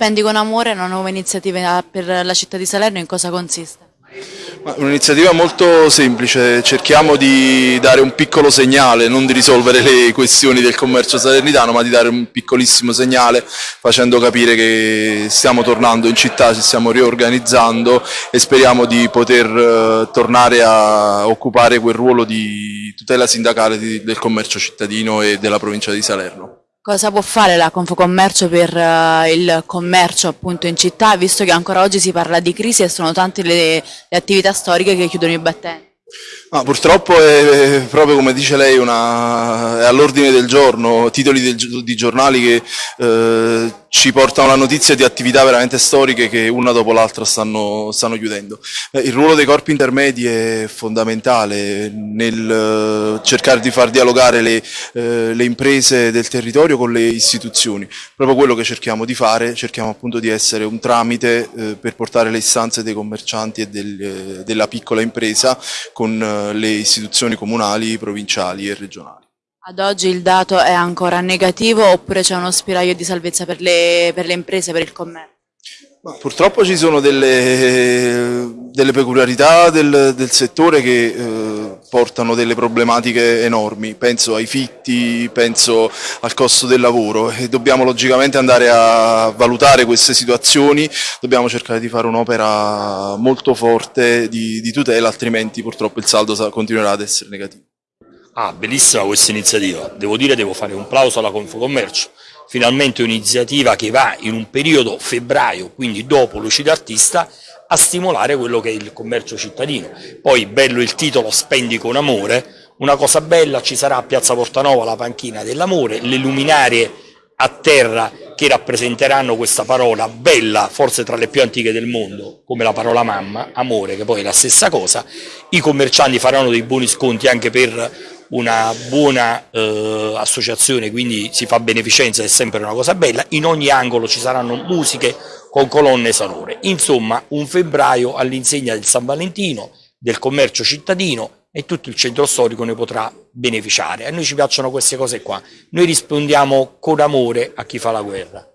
Spendi con amore, una nuova iniziativa per la città di Salerno, in cosa consiste? Un'iniziativa molto semplice, cerchiamo di dare un piccolo segnale, non di risolvere le questioni del commercio salernitano, ma di dare un piccolissimo segnale facendo capire che stiamo tornando in città, ci stiamo riorganizzando e speriamo di poter eh, tornare a occupare quel ruolo di tutela sindacale del commercio cittadino e della provincia di Salerno. Cosa può fare la Confocommercio per uh, il commercio appunto in città, visto che ancora oggi si parla di crisi e sono tante le, le attività storiche che chiudono i battenti? Ma purtroppo è proprio come dice lei una, è all'ordine del giorno, titoli del, di giornali che eh, ci portano la notizia di attività veramente storiche che una dopo l'altra stanno, stanno, chiudendo. Eh, il ruolo dei corpi intermedi è fondamentale nel eh, cercare di far dialogare le, eh, le, imprese del territorio con le istituzioni, proprio quello che cerchiamo di fare, cerchiamo appunto di essere un tramite eh, per portare le istanze dei commercianti e del, eh, della piccola impresa con le istituzioni comunali, provinciali e regionali. Ad oggi il dato è ancora negativo oppure c'è uno spiraglio di salvezza per le, per le imprese, per il commercio? Ma purtroppo ci sono delle, delle peculiarità del, del, settore che eh, portano delle problematiche enormi, penso ai fitti, penso al costo del lavoro e dobbiamo logicamente andare a valutare queste situazioni, dobbiamo cercare di fare un'opera molto forte di, di tutela, altrimenti purtroppo il saldo continuerà ad essere negativo. Ah, bellissima questa iniziativa, devo dire devo fare un plauso alla Confocommercio, finalmente un'iniziativa che va in un periodo febbraio, quindi dopo l'uscita artista, a stimolare quello che è il commercio cittadino. Poi bello il titolo Spendi con amore, una cosa bella, ci sarà a Piazza Portanova la panchina dell'amore, le luminarie a terra che rappresenteranno questa parola bella, forse tra le più antiche del mondo, come la parola mamma, amore, che poi è la stessa cosa, i commercianti faranno dei buoni sconti anche per una buona eh, associazione, quindi si fa beneficenza, è sempre una cosa bella, in ogni angolo ci saranno musiche con colonne sonore. Insomma, un febbraio all'insegna del San Valentino, del commercio cittadino e tutto il centro storico ne potrà beneficiare. A noi ci piacciono queste cose qua, noi rispondiamo con amore a chi fa la guerra.